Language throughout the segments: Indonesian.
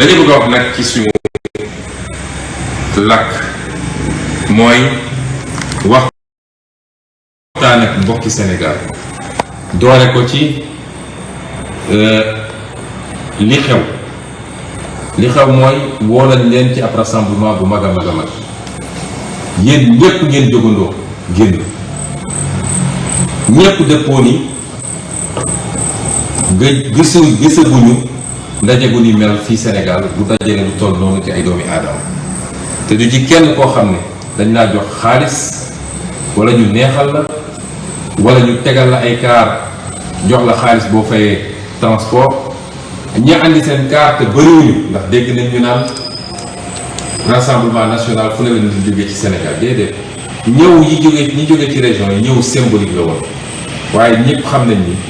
dañu bëgg wax nag ci suñu làkk mooy waxtaan ak mbokki Sénégal. Doore ko ci li xew. Li xew mooy woo leen ci ab rassemblement bu mag a mag a mag. Yéen ñépp ngeen jógandoo génn. Ñépp dëppoo ni gë gisaguñu ndaje gu ni mel fii Sénégal bu dajale lu toll noonu ci ay doomi aadama. te du ci kenn koo xam ne dañ laa jox xaalis wala ñu neexal la wala ñu tegal la ay kaar jox la xaalis boo fayee transport. ñi andi seen kaar te bëriwuñu ndax dégg nañ ñu naan rassemblement national fu ne la ñu jógee ci Sénégal déedéet. ñëw yi jógee ñi jógee ci région yi ñëw symbolique la woon. waaye ñëpp xam nañ ni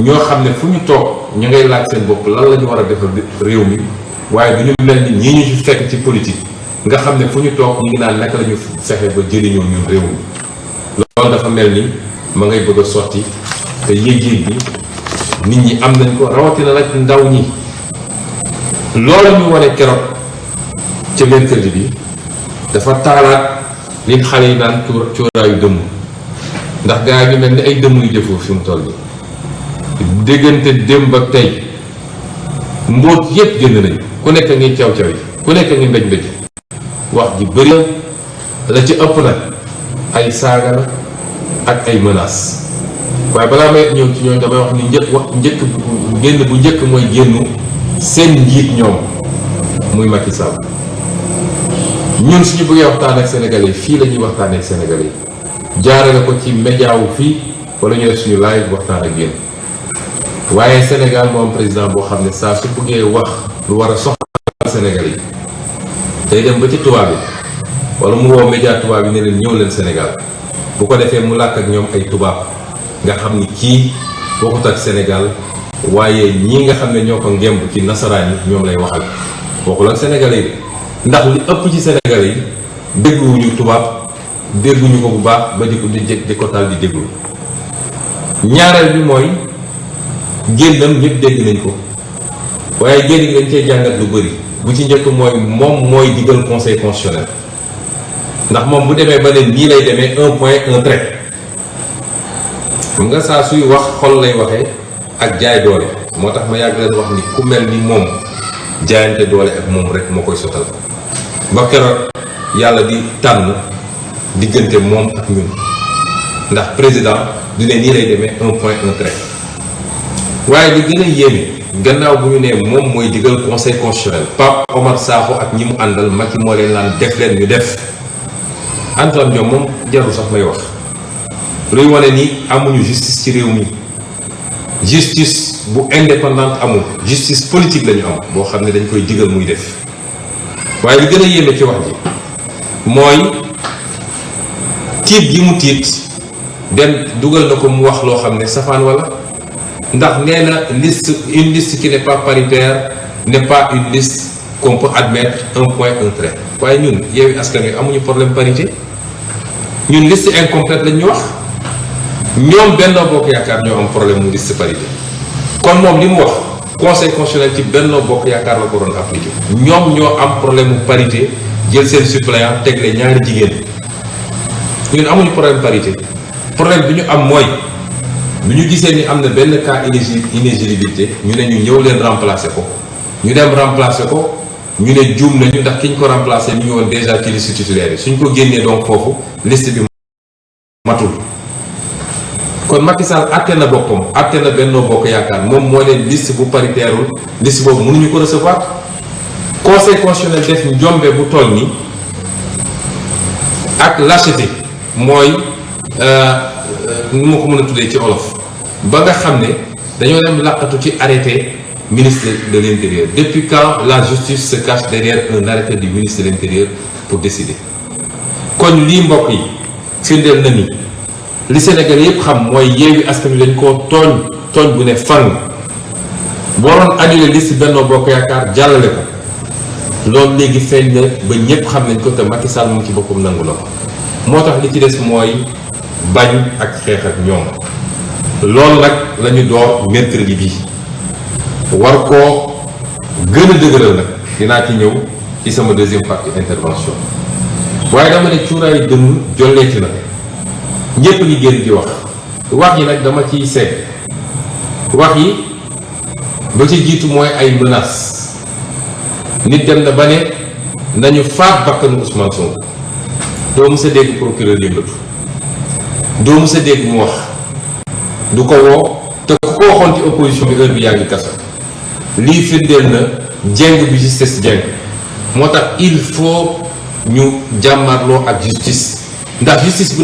ñoo xam ne fu ñu toog ñu ngay laaj seen bopp lan la ñu war a defal réew mi waaye du ñu mel ni ñii ñu ci fekk ci politique nga xam ne fu ñu toog ñu ngi naan naka la ñu ba jëriñoo ñun réew mi. Loolu dafa mel ni ma ngay bëgg a sotti te yéeg-yéeg bi nit ñi am nañ ko rawatina nag ndaw ñi. Loolu ñu wane keroog ca mercredi bi dafa taalaat li xale yi naan cooraayu dëmm. Ndax gaa yi ñu mel ni ay dëmm yu jëfoo fi mu toll déggante démb ak tey. mbóot yépp génn nañ ku nekk ngi caw caw yi. ku nekk ngi mbéj mbéj. wax ji bëri la ci ëpp nag ay saaga ak ay menaces waaye balaa may ñëw ci ñooñu damay wax ni njëkk wax génn bu njëkk mooy génnu seen njiit ñoom muy Macky Sall. ñun suñu bëggee waxtaan ak Sénégalais yi fii la ñuy waxtaanee ak Sénégalais yi. jaarale ko ci média fii wala ñu def suñu live waxtaan ak yéen. Waaye Sénégal moo am président boo xam ne saa su bëggee wax lu war a soxla Sénégalais yi day dem ba ci tubaab yi wala mu woo média tubaab yi ne ñëw leen Sénégal. Bu ko defee mu làkk ak ñoom ay tubaab nga xam ni kii bokkut ak Sénégal ñii nga xam ne ñoo ngemb ci nasaraan yi ñoom lay waxal. Bokkul ak Sénégalais yi. Ndax li ëpp ci Sénégalais yi dégluwuñu tubaab dégguñu ko bu baax ba di ko di ko tal di déglu. Ñaareel bi mooy génnam ñëpp dégg nañ ko. waaye dañ cee jàngat lu bëri bu ci njëkk mooy moom mooy digal conseil constitutionnel. ndax moom bu demee ba ne nii lay demee un point un trait. xam nga saa suy wax xol lay waxee ak jaay doole. moo tax ma yàgg leen wax ni ku waaye li gën a yéeme gannaaw bu ñu nee moom mooy digal conseil constitutionnel Pape Omar Sakho ak ñi mu àndal Macky moo leen naan def leen ñu def. Antoine Diome moom jarul sax may wax. Luy wane ni amuñu justice ci réew mi. Justice bu indépendante amul justice politique lañu am boo xam ne dañ koy digal muy def. Waaye li gën a yéeme ci wax ji mooy tiit gi mu tiit dem dugal na ko mu wax loo xam ne safaan wala. Ndax nee na liste une liste qui n'est pas paritaire n'est pas une liste qu'on peut admettre un point un trait. Waaye ñun Yewwi Askan Wi amuñu problème parité. Ñun liste incomplète lañ ñu wax. Ñoom Benno Bokk Yaakaar ñoo am problème mu liste parité. Kon moom li mu wax conseil constitutionnel ci Benno Bokk Yaakaar la ko doon appliqué. Ñoom ñoo am problème mu parité jël seen suppléant tegle ñaari jigéen. Ñun amuñu problème parité. Problème bi ñu am mooy bi ñu gisee ni am na benn cas inéligibilité ñu ne ñu ñëw leen remplacer ko. ñu dem remplacer ko ñu ne juum nañu ndax ki ñu ko remplacer ñu ngi woon déjà ci liste titulaire yi. suñ ko génnee donc foofu liste bi matul. kon Macky Sall àtte na boppam àtte na Benno Bokk Yaakaar moom moo leen liste bu paritairul liste boobu mënuñu ko recevoir. conseil constitutionnel def njombe bu toll nii ak lâcheté mooy nu ma ko mën a tuddee ci olof. Ba nga xam ne dañoo dem làqatu ci arrêté ministre de l'Intérieur. Depuis quand la justice se cache derrière un arrêté du ministre de l'Intérieur pour décider? Kon lii mbokk yi firndeel na ni li Sénégal yépp xam mooy Yewwi Askan Wi dañ koo tooñ tooñ bu ne fang. Waroon annulé liste Benno Bokk Yaakaar jàllale ko. Loolu léegi feeñ na ba ñépp xam nañ ko te Macky Sall moom ci boppam nangu na ko. Li ci des mooy bañ ak xeex ak ñoom loolu nag lañu door mercredi bi. War koo gën a nag dinaa ci ñëw ci sama deuxième partie intervention waaye dama ne cuuraayu dënn jolleeti na. Ñépp ñi génn di wax. Wax yi nag dama ciy seet. Wax yi ba ci jiitu mooy ay menaces. Nit dem na ba ne nañu faat bakkanu Ousmane Sonko. Doo mës a dégg procureur yëngatu. Doo mës dégg mu wax du ko woo te ku opposition il faut ñu jàmmarloo ak justice. Ndax justice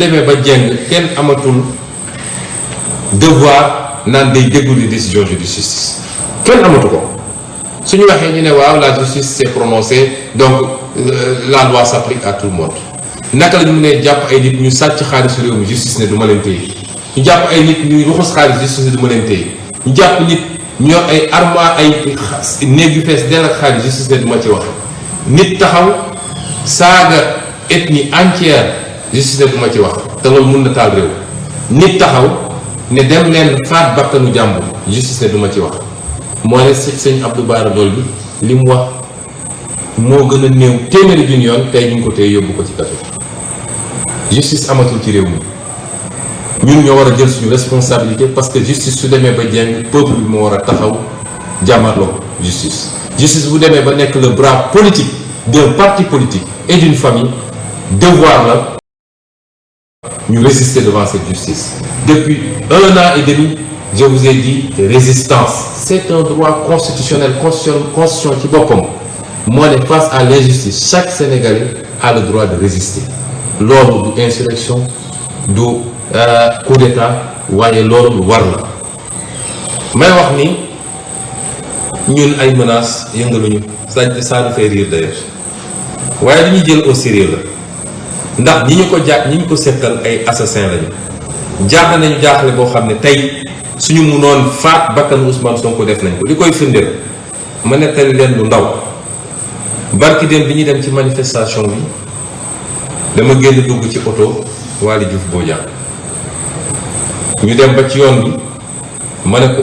jeng kenn amatul devoir naan day décisions de justice. Kenn amatu ko. Suñu waxee ñu ne waaw la justice s'est prononcée donc euh, la loi s'applique à tout le monde. Naka la justice ñu jàpp ay nit ñuy ruxus xaalis justice du ma leen téye ñu jàpp nit ñu ay armoire ay néeg yu fees dell ak xaalis justice ne ma ci wax nit taxaw saaga ethnie entière justice ne ma ci wax te loolu mun na taal réew. nit taxaw ne dem leen faat bakkanu jàmbur justice ne ma ci wax. moo ne sëñ Abdou Bara Dolly bi li mu wax moo gën a néew téeméeri junni yoon ñu ngi ko tey yóbbu ko ci kaso. justice amatul ci réew mi. Ñun ñoo war a responsabilité parce que justice su demee peuple bi moo war justice. Justice bu demee ba le bras politique d'un parti politique et d'une famille devoir la ñu résister devant cette justice. Depuis un an et demi je vous ai dit résistance c'est un droit constitutionnel constitution ci boppam moo ne face à l'injustice. Chaque Sénégalais a le droit de résister. Loolu du insurrection coup d'état waaye loolu lu war la may wax ni ñun ay menaces yëngaluñu. Ça ça nous fait rire d'ailleurs. Waaye li ñuy jël au sérieux la. Ndax ñi ñu ko jàpp ñi ñu ko seqal ay assassins lañu. Jaaxle nañu jaaxle boo xam ne tey suñu munoon faat bakkan Ousmane Sonko def nañ ko. Li koy firndeel ma nettali leen lu ndaw. Barki dem bi ñuy dem ci manifestation bi dama génn dugg ci oto Waly Diouf Bodian ñu dem ba ci yoon bi. ma ne ko